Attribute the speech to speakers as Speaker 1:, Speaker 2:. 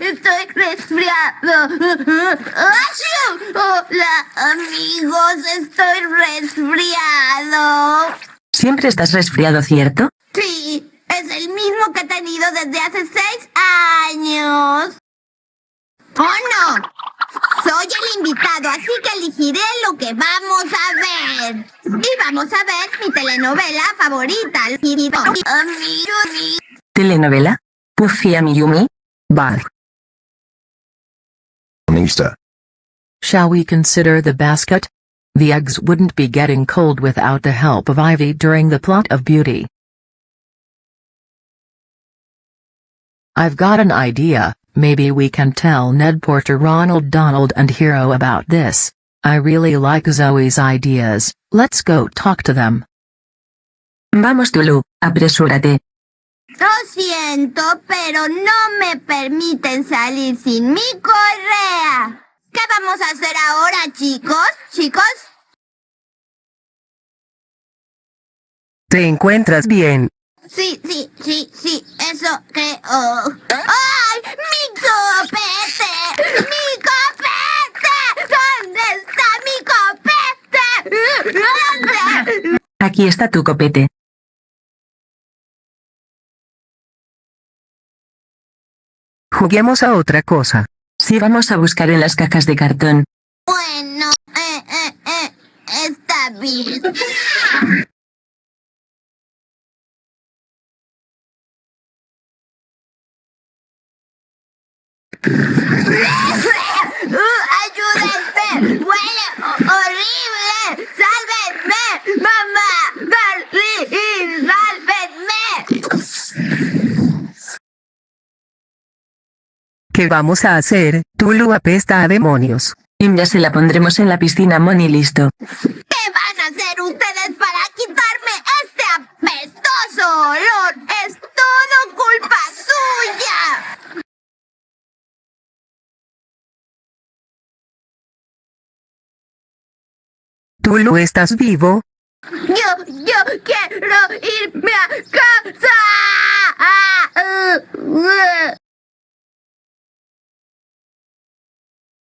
Speaker 1: estoy resfriado. Hola, amigos, estoy resfriado.
Speaker 2: Siempre estás resfriado, ¿cierto?
Speaker 1: Sí, es el mismo que he tenido desde hace seis años. ¡Oh, no! Soy el invitado, así que elegiré lo que vamos a ver. Y vamos a ver mi telenovela favorita.
Speaker 2: ¿Telenovela? Puffy Amiyumi? Bye.
Speaker 3: Nista.
Speaker 4: Shall we consider the basket? The eggs wouldn't be getting cold without the help of Ivy during the plot of Beauty. I've got an idea, maybe we can tell Ned Porter Ronald Donald and Hero about this. I really like Zoe's ideas, let's go talk to them.
Speaker 2: Vamos Tulu, apresúrate.
Speaker 1: Lo siento, pero no me permiten salir sin mi correa. ¿Qué vamos a hacer ahora, chicos? ¿Chicos?
Speaker 5: ¿Te encuentras bien?
Speaker 1: Sí, sí, sí, sí, eso creo. ¡Ay! ¡Mi copete! ¡Mi copete! ¿Dónde está mi copete? ¿Dónde?
Speaker 2: Aquí está tu copete.
Speaker 5: Juguemos a otra cosa.
Speaker 2: Sí, vamos a buscar en las cajas de cartón.
Speaker 1: Bueno, eh, eh, eh, está bien. ¡Ayúdenme! ¡Huele ho- horrible!
Speaker 5: ¿Qué vamos a hacer? Tulu apesta a demonios.
Speaker 2: Y ya se la pondremos en la piscina, Moni, listo.
Speaker 1: ¿Qué van a hacer ustedes para quitarme este apestoso olor? ¡Es todo culpa suya!
Speaker 5: Tulu, ¿estás vivo?
Speaker 1: Yo, yo quiero irme a casa.